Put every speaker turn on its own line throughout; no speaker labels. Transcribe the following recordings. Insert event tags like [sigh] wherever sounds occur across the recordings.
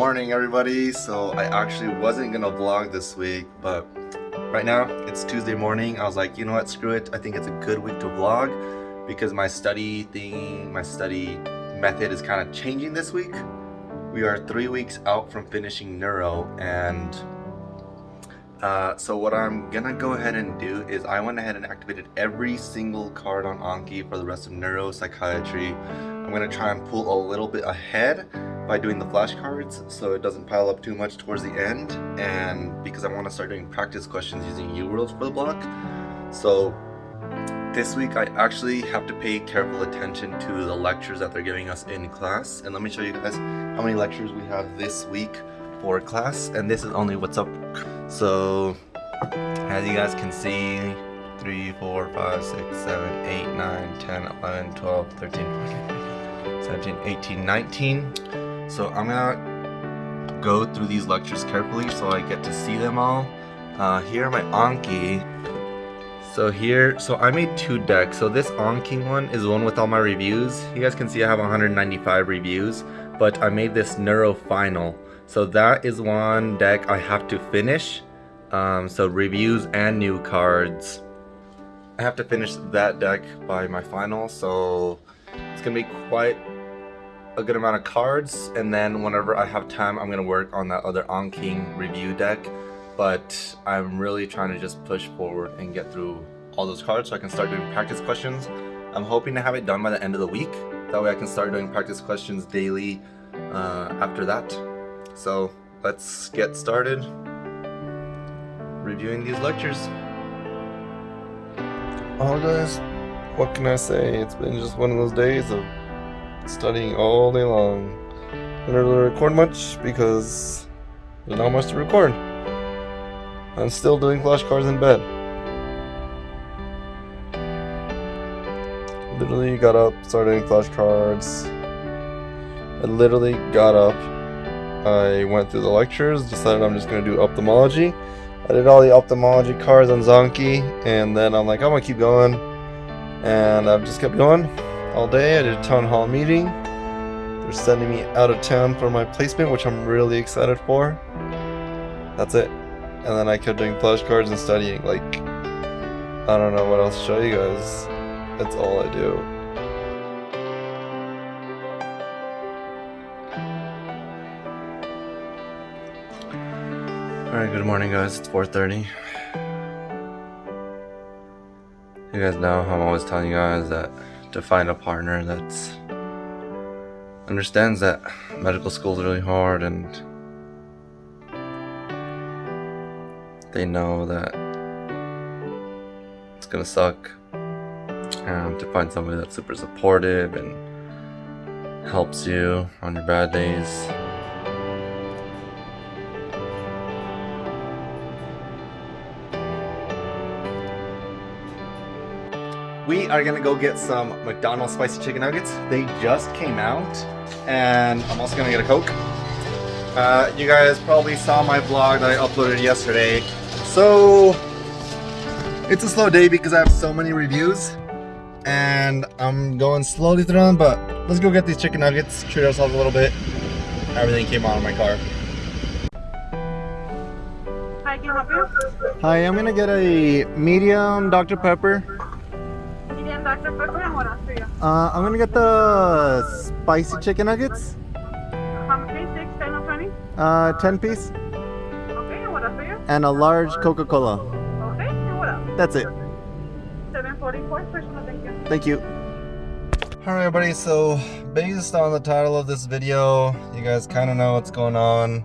morning everybody. So I actually wasn't gonna vlog this week but right now it's Tuesday morning. I was like you know what? Screw it. I think it's a good week to vlog because my study thing my study method is kind of changing this week. We are three weeks out from finishing neuro and uh, so what I'm gonna go ahead and do is I went ahead and activated every single card on Anki for the rest of neuro psychiatry. I'm gonna try and pull a little bit ahead by doing the flashcards so it doesn't pile up too much towards the end. And because I want to start doing practice questions using UWorld for the block. So this week I actually have to pay careful attention to the lectures that they're giving us in class. And let me show you guys how many lectures we have this week for class. And this is only what's up. So as you guys can see 3 4 5 6 7 8 9 10 11 12 13 14 15, 17 18 19 so I'm gonna go through these lectures carefully so I get to see them all uh, here are my Anki so here, so I made two decks. So this Anki one is one with all my reviews. You guys can see I have 195 reviews, but I made this Neuro Final. So that is one deck I have to finish. Um, so reviews and new cards. I have to finish that deck by my final, so it's gonna be quite a good amount of cards. And then whenever I have time, I'm gonna work on that other Anki review deck. But I'm really trying to just push forward and get through all those cards so I can start doing practice questions. I'm hoping to have it done by the end of the week. That way I can start doing practice questions daily uh, after that. So let's get started reviewing these lectures. Oh guys, what can I say? It's been just one of those days of studying all day long. I didn't really record much because there's not much to record. I'm still doing flashcards in bed. Literally got up, started doing flashcards. I literally got up I went through the lectures, decided I'm just going to do ophthalmology. I did all the ophthalmology cards on Zanki, and then I'm like, I'm going to keep going. And I've just kept going all day. I did a town hall meeting. They're sending me out of town for my placement, which I'm really excited for. That's it. And then I kept doing flashcards and studying. Like, I don't know what else to show you guys. That's all I do. Alright, good morning guys, it's 4.30. You guys know I'm always telling you guys that to find a partner that's understands that medical school is really hard and they know that it's gonna suck and to find somebody that's super supportive and helps you on your bad days are gonna go get some McDonald's spicy chicken nuggets. They just came out, and I'm also gonna get a Coke. Uh, you guys probably saw my vlog that I uploaded yesterday. So, it's a slow day because I have so many reviews, and I'm going slowly through them, but let's go get these chicken nuggets, treat ourselves a little bit. Everything came out of my car.
Hi, can I help you?
Hi, I'm gonna get a medium Dr. Pepper.
Medium Dr. Pepper and what else for you?
Uh, I'm gonna get the spicy chicken nuggets.
How many? Six, ten, or twenty?
Uh, 10 piece.
Okay, and what else for you?
And a large Coca-Cola.
Okay, and what else?
That's it.
744, personal, thank you.
Thank you. Alright everybody, so based on the title of this video, you guys kind of know what's going on.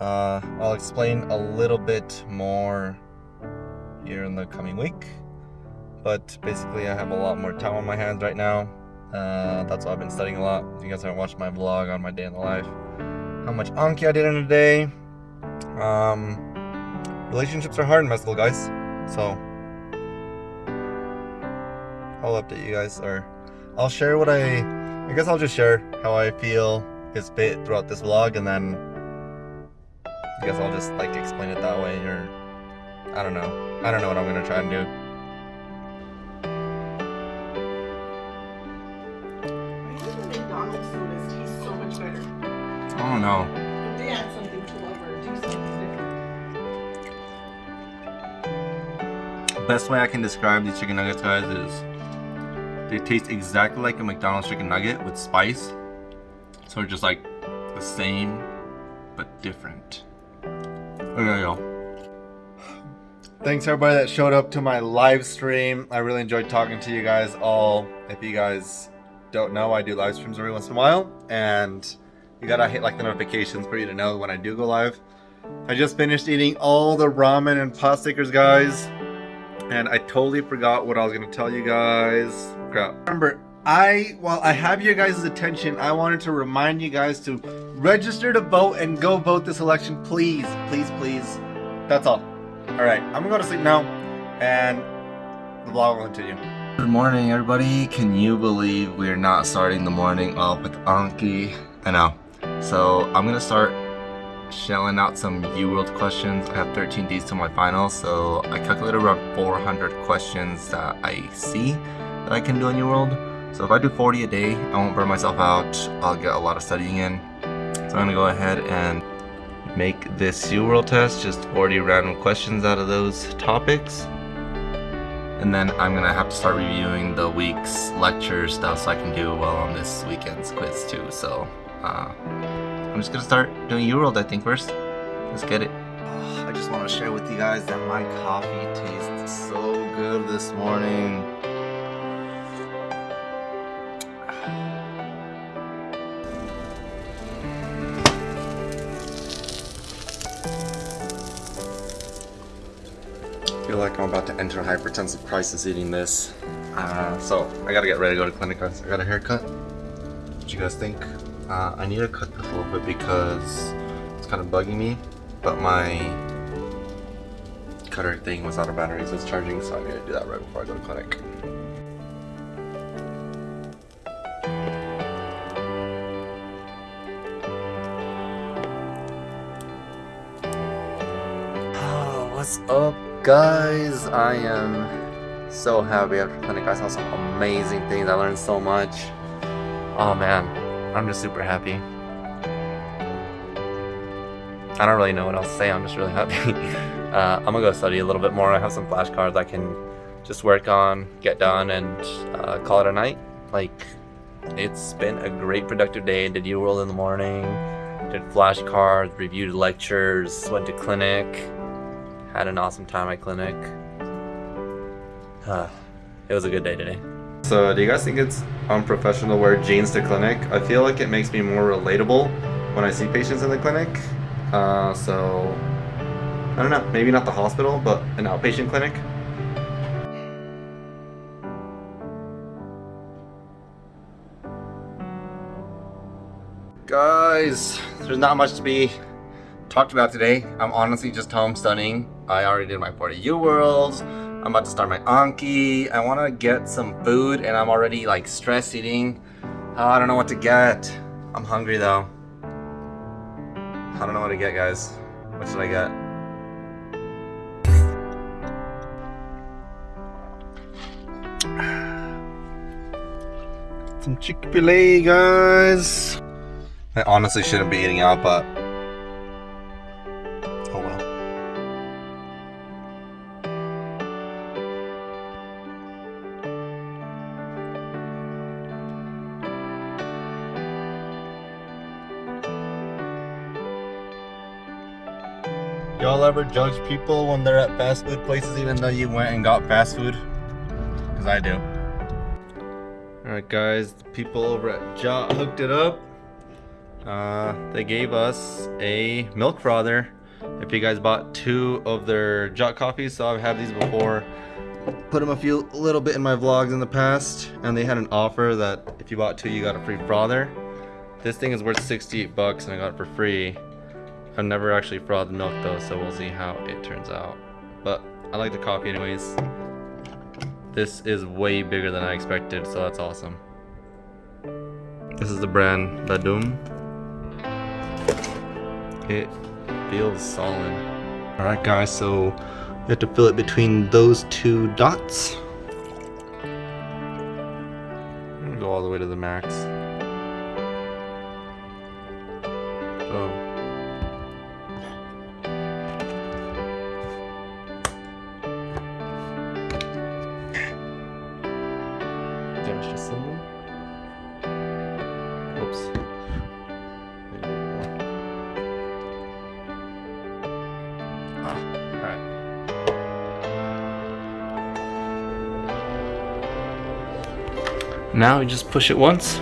Uh, I'll explain a little bit more here in the coming week. But basically I have a lot more time on my hands right now. Uh, that's why I've been studying a lot. If you guys haven't watched my vlog on my day in the life, how much Anki I did in a day. Um, relationships are hard in med school, guys. So I'll update you guys, or I'll share what I. I guess I'll just share how I feel is fit throughout this vlog, and then I guess I'll just like explain it that way, or I don't know. I don't know what I'm gonna try and do. don't
know.
Best way I can describe these chicken nuggets, guys, is they taste exactly like a McDonald's chicken nugget with spice. So just like the same, but different. Okay, y'all. Thanks everybody that showed up to my live stream. I really enjoyed talking to you guys all. If you guys don't know, I do live streams every once in a while. And you gotta hit like the notifications for you to know when I do go live. I just finished eating all the ramen and pot stickers, guys, and I totally forgot what I was gonna tell you guys. Crap. Remember, I while I have your guys' attention, I wanted to remind you guys to register to vote and go vote this election, please, please, please. That's all. All right, I'm gonna go to sleep now, and the vlog will continue. Good morning, everybody. Can you believe we're not starting the morning off with Anki? I know. So I'm gonna start shelling out some UWorld questions. I have 13 days to my final, so I calculated around 400 questions that I see that I can do on UWorld. So if I do 40 a day, I won't burn myself out. I'll get a lot of studying in. So I'm gonna go ahead and make this UWorld test, just 40 random questions out of those topics. And then I'm gonna have to start reviewing the week's lecture stuff so I can do well on this weekend's quiz too. So uh, I'm just gonna start doing UWorld I think first. Let's get it. I just want to share with you guys that my coffee tastes so good this morning. I feel like I'm about to enter hypertensive crisis eating this. Uh, so I gotta get ready to go to clinic. I got a haircut. What you guys think? Uh, I need to cut this a little bit because it's kind of bugging me, but my cutter thing was out of battery, so it's charging, so I need to do that right before I go to clinic. What's up, guys? I am so happy after clinic. I saw some amazing things. I learned so much. Oh man, I'm just super happy. I don't really know what else to say. I'm just really [laughs] happy. uh, I'm gonna go study a little bit more. I have some flashcards I can just work on, get done, and uh, call it a night. Like, it's been a great productive day. Did UWorld in the morning, did flashcards, reviewed lectures, went to clinic, had an awesome time at clinic. Uh, [sighs] it was a good day today. So, do you guys think it's unprofessional to wear jeans to clinic? I feel like it makes me more relatable when I see patients in the clinic. Uh, so, I don't know, maybe not the hospital, but an outpatient clinic. Guys, there's not much to be talked about today. I'm honestly just home studying. I already did my 40 UWorlds. I'm about to start my Anki. I want to get some food and I'm already like stress eating. Uh, I don't know what to get. I'm hungry though. I don't know what to get guys. What should I get? [sighs] Some Chick-fil-A guys. I honestly shouldn't be eating out but ever judge people when they're at fast food places even though you went and got fast food? Because I do. Alright guys, the people over at Jot hooked it up. Uh, they gave us a milk frother. If you guys bought two of their Jot coffees, so I've had these before. Put them a few little bit in my vlogs in the past, and they had an offer that if you bought two, you got a free frother. This thing is worth 68 bucks, and I got it for free. I've never actually frothed milk though, so we'll see how it turns out. But I like the coffee anyways. This is way bigger than I expected, so that's awesome. This is the brand Ladum. It feels solid. Alright guys, so you have to fill it between those two dots. I'm gonna go all the way to the max. Symbol. Oops. Ah. Now we just push it once.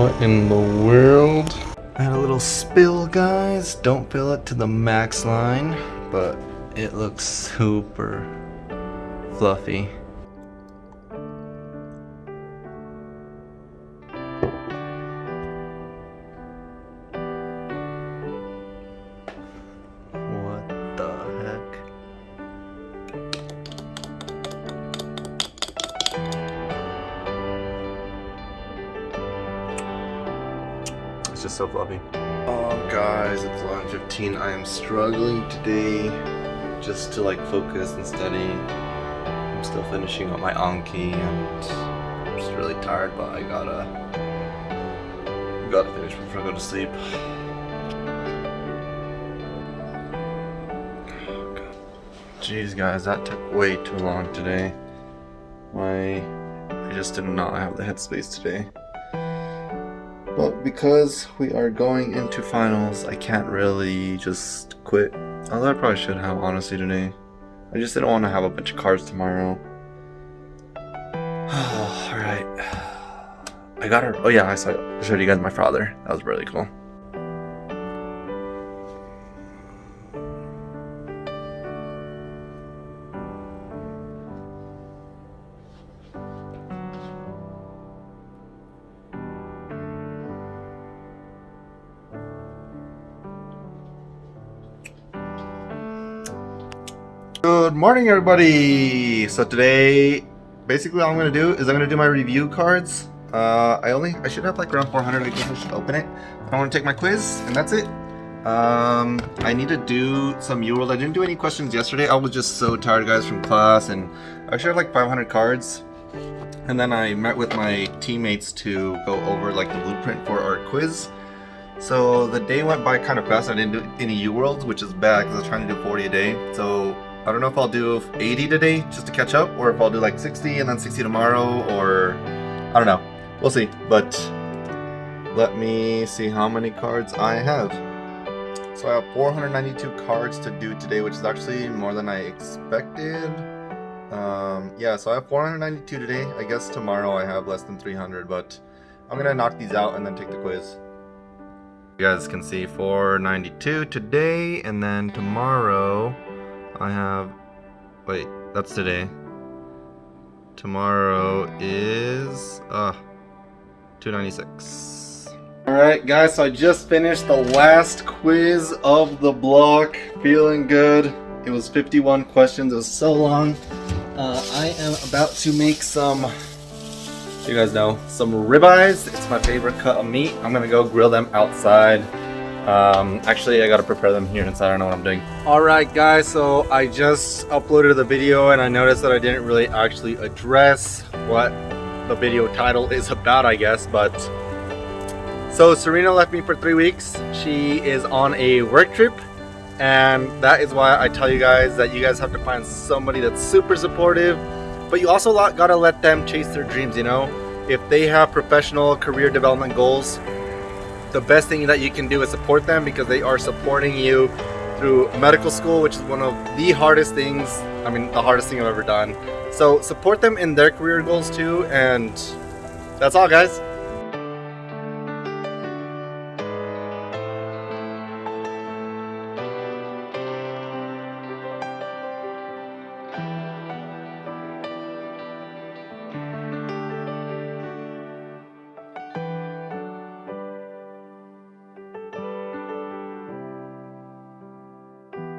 What in the world? I had a little spill, guys. Don't fill it to the max line, but it looks super fluffy. Just so. Oh guys, it's 11.15. I am struggling today just to like focus and study. I'm still finishing up my Anki and I'm just really tired, but I gotta gotta finish before I go to sleep. Jeez guys, that took way too long today. My I just did not have the headspace today. But because we are going into finals, I can't really just quit. Although I probably should have, honestly, today. I just didn't want to have a bunch of cards tomorrow. [sighs] Alright. I got her. Oh yeah, I saw I showed you guys my father. That was really cool. Morning, everybody. So today, basically, all I'm gonna do is I'm gonna do my review cards. Uh, I only I should have like around 400. I guess I should open it. I want to take my quiz, and that's it. Um, I need to do some UWorld. I didn't do any questions yesterday. I was just so tired, guys, from class, and I should have like 500 cards. And then I met with my teammates to go over like the blueprint for our quiz. So the day went by kind of fast. I didn't do any U-Worlds, which is bad because I was trying to do 40 a day. So I don't know if I'll do 80 today just to catch up, or if I'll do like 60 and then 60 tomorrow, or I don't know. We'll see. But let me see how many cards I have. So I have 492 cards to do today, which is actually more than I expected. Um, yeah, so I have 492 today. I guess tomorrow I have less than 300, but I'm gonna knock these out and then take the quiz. You guys can see 492 today, and then tomorrow I have. Wait, that's today. Tomorrow is. Uh, 296. Alright, guys, so I just finished the last quiz of the block. Feeling good. It was 51 questions, it was so long. Uh, I am about to make some you guys know some ribeyes it's my favorite cut of meat i'm gonna go grill them outside um actually i gotta prepare them here inside. I don't know what i'm doing. All right guys so i just uploaded the video and i noticed that i didn't really actually address what the video title is about i guess but so serena left me for three weeks. She is on a work trip and that is why i tell you guys that you guys have to find somebody that's super supportive but you also gotta let them chase their dreams you know? If they have professional career development goals the best thing that you can do is support them because they are supporting you through medical school which is one of the hardest things i mean the hardest thing i've ever done. So support them in their career goals too and that's all guys